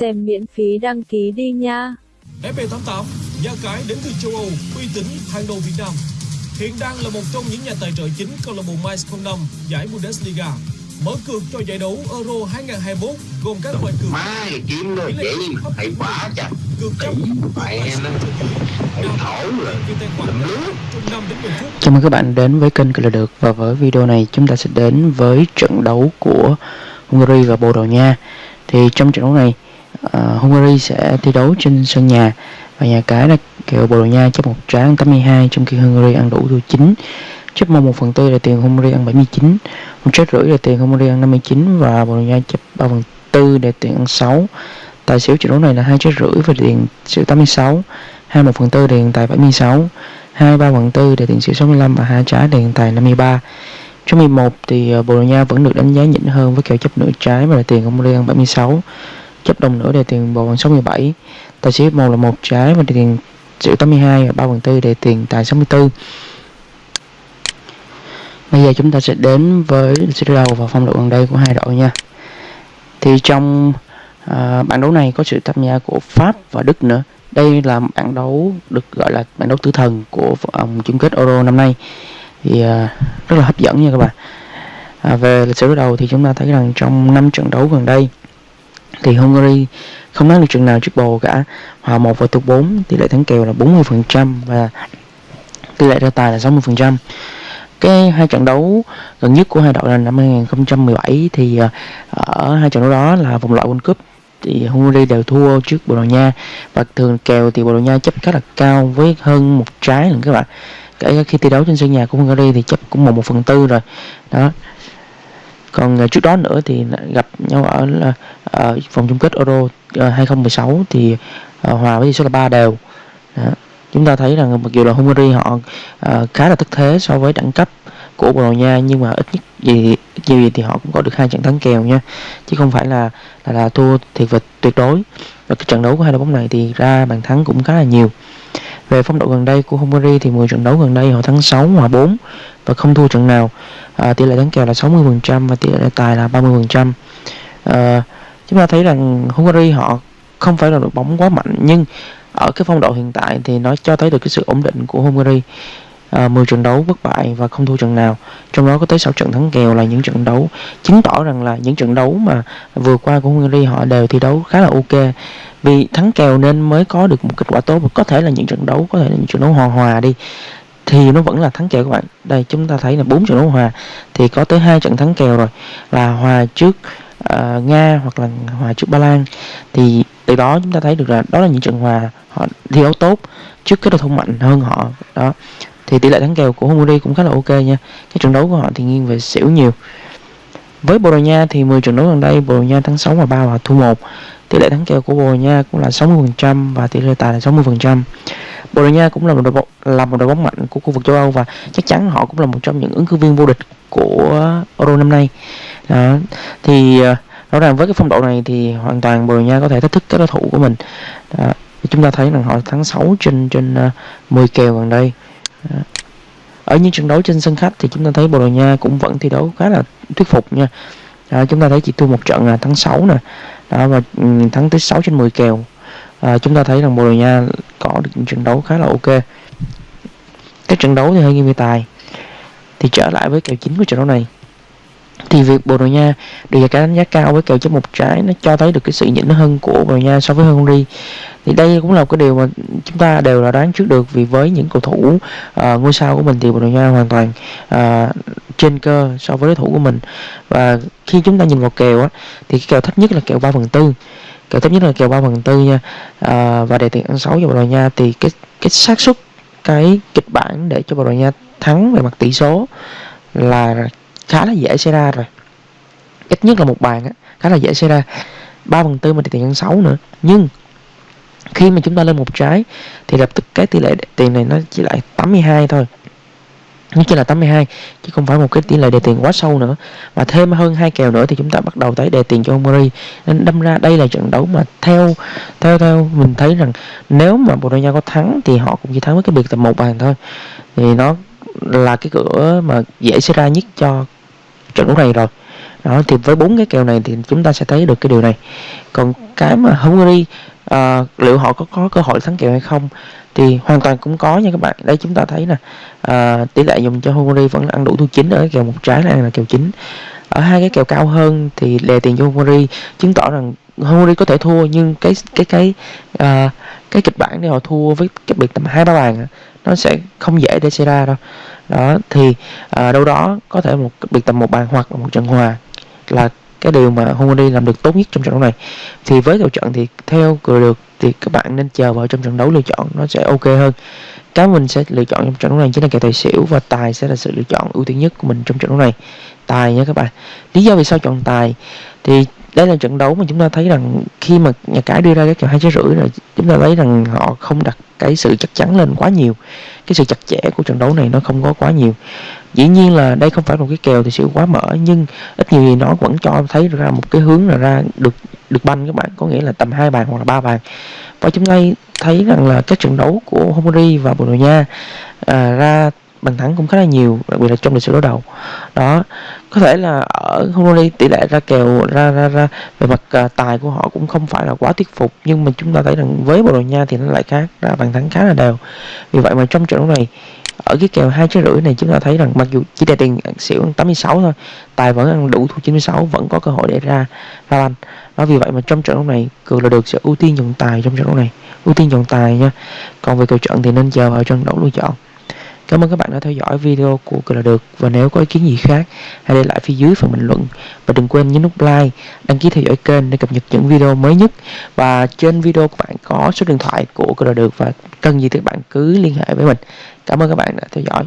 xem miễn phí đăng ký đi nha. FB88, nhà cái đến từ châu Âu, uy tín hàng đầu Việt Nam. Hiện đang là một trong những nhà tài trợ chính câu lạc bộ Mainz 05 giải Bundesliga. Mở cược cho giải đấu Euro 2021 gồm các loại cược Mai kiếm rồi vậy dẫn, quá chặt cược chấp, Mẹ nó cho dưới, thầy đào thổ rồi vì tài khoản Lắm. trong 5 đến 10 phút. Chào mừng các bạn đến với kênh Cười là được và với video này chúng ta sẽ đến với trận đấu của Hungary và Bồ Đào Nha. Thì trong trận đấu này uh, Hungary sẽ thi đấu trên sân nhà. Và nhà cái là kèo Bồ Đào Nha chấp một trái 82 trong khi Hungary ăn đủ thua 9 chấp mong 1 phần tư là tiền Hungary ăn 79 một trái rưỡi là tiền Hungary ăn 59 và Bồ Đào Nha chấp 3 phần tư để tiền ăn 6 tài xỉu trận đấu này là hai trái rưỡi và tiền xỉu 86 hai một phần tư tiền tài 76 2 3 phần tư để tiền xỉu 65 và hai trái tiền tài 53 trong 11 thì ờ, Bồ Đào Nha vẫn được đánh giá nhỉnh hơn với kèo chấp nửa trái và là tiền Hungary ăn 76 chấp đồng nữa để tiền bầu bằng 67 tài xế F1 là một trái và tiền triệu 82 và 3 phần tư để tiền tài 64 Bây giờ chúng ta sẽ đến với lịch sử đầu và phong độ gần đây của hai đội nha. Thì trong à, bảng đấu này có sự tham gia của Pháp và Đức nữa. Đây là bảng đấu được gọi là bảng đấu tử thần của vòng chung kết Euro năm nay. Thì à, rất là hấp dẫn nha các bạn. À, về lịch sử đối đầu thì chúng ta thấy rằng trong năm trận đấu gần đây thì Hungary không thắng được trận nào trước bồ cả. Hòa một và thua 4, tỷ lệ thắng kèo là 40% và tỷ lệ ra tài là 60% cái hai trận đấu gần nhất của hai đội là năm 2017 thì ờ, ở hai trận đấu đó là vòng loại World Cup. Thì Hungary đều thua trước Bồ Đào Nha và thường kèo thì Bồ Đào Nha chấp khá là cao với hơn một trái lần các bạn. Kể khi thi đấu trên sân nhà của Hungary thì chấp cũng một một phần tư rồi. Đó còn à, trước đó nữa thì gặp nhau ở là ở vòng chung kết Euro à, 2016 thì hòa với tỷ số là ba đều. Đó. chúng ta thấy rằng mặc dù là Hungary họ khá là thất thế so với đẳng cấp của Bồ Đào Nha nhưng mà ít nhất gì nhiều gì thì họ cũng có được hai trận thắng kèo nha. Chứ không phải là là, là thua thiệt vật tuyệt đối. Và cái trận đấu của hai đội bóng này thì ra bàn thắng cũng khá là nhiều về phong độ gần đây của Hungary thì 10 trận đấu gần đây họ thắng 6 hòa 4 và không thua trận nào. À, tỷ lệ thắng kèo là 60% và tỷ lệ tài là 30% à, chúng ta thấy rằng Hungary họ không phải là đội bóng quá mạnh nhưng ở cái phong độ hiện tại thì nó cho thấy được cái sự ổn định của Hungary. Ờ, à, 10 trận đấu bất bại và không thua trận nào. Trong đó có tới 6 trận thắng kèo là những trận đấu chứng tỏ rằng là những trận đấu mà vừa qua của Hungary họ đều thi đấu khá là ok. Vì thắng kèo nên mới có được một kết quả tốt và có thể là những trận đấu có thể là những trận đấu hòa hòa đi. Thì nó vẫn là thắng kèo các bạn. Đây chúng ta thấy là bốn trận đấu hòa thì có tới hai trận thắng kèo rồi. Là hòa trước uh, Nga hoặc là hòa trước Ba Lan. Thì từ đó chúng ta thấy được là đó là những trận hòa họ thi đấu tốt trước cái đối thủ mạnh hơn họ. Đó thì tỷ lệ thắng kèo của Hungary cũng khá là ok nha. Cái trận đấu của họ thì nghiêng về xỉu nhiều. Với Bồ Đào Nha thì 10 trận đấu gần đây Bồ Đào Nha thắng 6 và 3 và thua 1 tỷ lệ thắng kèo của Bồ Đào Nha cũng là 60% và tỷ lệ tài là 60% Bồ Đào Nha cũng là một đội bóng, là một đội bóng mạnh của khu vực châu Âu và chắc chắn họ cũng là một trong những ứng cử viên vô địch của Euro năm nay. Đó. Thì ờ, rõ ràng với cái phong độ này thì hoàn toàn Bồ Đào Nha có thể thách thức các đối thủ của mình. Đó. Chúng ta thấy rằng họ thắng 6 trên trên ờ, 10 kèo gần đây ở những trận đấu trên sân khách thì chúng ta thấy Bồ Đào Nha cũng vẫn thi đấu khá là thuyết phục nha. À, chúng ta thấy chỉ thua một trận là thắng 6 nè. Đó và ừ, thắng tới 6 trên 10 kèo. À, chúng ta thấy rằng Bồ Đào Nha có được những trận đấu khá là ok. Các trận đấu thì hơi nghiêng về tài thì trở lại với kèo chính của trận đấu này. Thì việc Bồ Đào Nha được nhà cái đánh giá cao với kèo chấp một trái nó cho thấy được cái sự nhỉnh hơn của Bồ Đào Nha so với Hungary thì đây cũng là một cái điều mà chúng ta đều là đoán trước được vì với những cầu thủ uh, ngôi sao của mình thì Bồ Đào Nha hoàn toàn uh, trên cơ so với đối thủ của mình. Và khi chúng ta nhìn vào kèo á thì cái kèo thấp nhất là kèo 3 phần tư. Kèo thấp nhất là kèo 3 phần tư nha. Uh, và để tiền ăn 6 cho Bồ Đào Nha thì cái cái xác suất cái kịch bản để cho Bồ Đào Nha thắng về mặt tỷ số là khá là dễ xảy ra rồi. Ít nhất là một bàn á khá là dễ xảy ra. 3 phần tư mà để tiền ăn 6 nữa. Nhưng khi mà chúng ta lên một trái thì lập tức cái tỷ lệ tiền này nó chỉ lại 82 thôi. Như chỉ là 82 chứ không phải một cái tỷ lệ đề tiền quá sâu nữa. Và thêm hơn hai kèo nữa thì chúng ta bắt đầu thấy đề tiền cho Hungary nên đâm ra đây là trận đấu mà theo theo theo mình thấy rằng nếu mà Bồ Đào Nha có thắng thì họ cũng chỉ thắng với cái biệt tầm một bàn thôi. Thì nó là cái cửa mà dễ xảy ra nhất cho trận đấu này rồi đó thì với bốn cái kèo này thì chúng ta sẽ thấy được cái điều này. Còn cái mà Hungary à, liệu họ có có cơ hội thắng kèo hay không thì hoàn toàn cũng có nha các bạn. Đây chúng ta thấy nè à, tỷ lệ dùng cho Hungary vẫn ăn đủ thu chính ở cái kèo một trái này là kèo chính ở hai cái kèo cao hơn thì đề tiền cho Hungary chứng tỏ rằng Hungary có thể thua nhưng cái cái cái à, cái kịch bản để họ thua với cái biệt tầm hai ba bàn nó sẽ không dễ để xảy ra đâu. Đó thì à, đâu đó có thể một biệt tầm một bàn hoặc là một trận hòa là cái điều mà Hungary làm được tốt nhất trong trận đấu này. Thì với đầu trận thì theo cửa được thì các bạn nên chờ vào trong trận đấu lựa chọn, nó sẽ ok hơn. Cá mình sẽ lựa chọn trong trận đấu này chính là kèo tài xỉu và tài sẽ là sự lựa chọn ưu tiên nhất của mình trong trận đấu này. Tài nha các bạn. Lý do vì sao chọn tài? Thì đây là trận đấu mà chúng ta thấy rằng khi mà nhà cái đưa ra cái kèo hai trái rưỡi rồi chúng ta thấy rằng họ không đặt cái sự chắc chắn lên quá nhiều. Cái sự chặt chẽ của trận đấu này nó không có quá nhiều dĩ nhiên là đây không phải một cái kèo thì sự quá mở nhưng ít nhiều gì nó vẫn cho thấy ra một cái hướng là ra được được banh các bạn. Có nghĩa là tầm hai bàn hoặc là ba bàn. Và chúng ta thấy rằng là các trận đấu của Hungary và Bồ Đào Nha à, ra bàn thắng cũng khá là nhiều đặc biệt là trong lịch sử đối đầu. Đó có thể là ở Hungary tỷ lệ ra kèo ra ra ra về mặt à, tài của họ cũng không phải là quá thuyết phục nhưng mà chúng ta thấy rằng với Bồ Đào Nha thì nó lại khác ra bàn thắng khá là đều. Vì vậy mà trong trận đấu này ở cái kèo hai trái rưỡi này chúng ta thấy rằng mặc dù chỉ đề tiền xỉu 86 thôi, tài vẫn ăn đủ thu 96 vẫn có cơ hội để ra ra banh đó vì vậy mà trong trận đấu này, cường là được sẽ ưu tiên chọn tài trong trận đấu này. Ưu tiên chọn tài nha. Còn về cầu trận thì nên chờ vào trận đấu lựa chọn. Cảm ơn các bạn đã theo dõi video của Cờ là được và nếu có ý kiến gì khác hãy để lại phía dưới phần bình luận và đừng quên nhấn nút like, đăng ký theo dõi kênh để cập nhật những video mới nhất và trên video các bạn có số điện thoại của Cờ là được và cần gì thì các bạn cứ liên hệ với mình. Cảm ơn các bạn đã theo dõi.